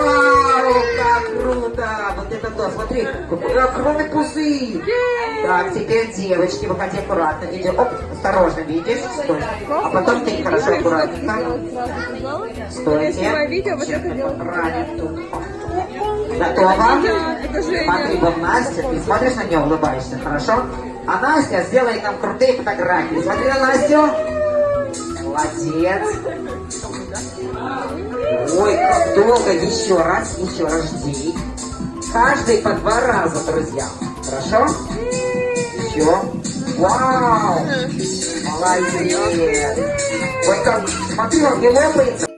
Вау, как круто! Вот это то, смотри, огромный пузырь. Так, теперь девочки, выходи аккуратно. Иди, оп, осторожно, видишь? Стой. А потом ты хорошо, аккуратненько. Стойте. видео, вот это Женя. Смотри, вот Настя, ты смотришь на нее, улыбаешься, хорошо? А Настя сделает нам крутые фотографии. Смотри на Настю. Молодец. Долго. Еще раз, еще раз жди. Каждый по два раза, друзья. Хорошо? Еще. Вау! Молодец. Ой, как, смотри, он не лопается.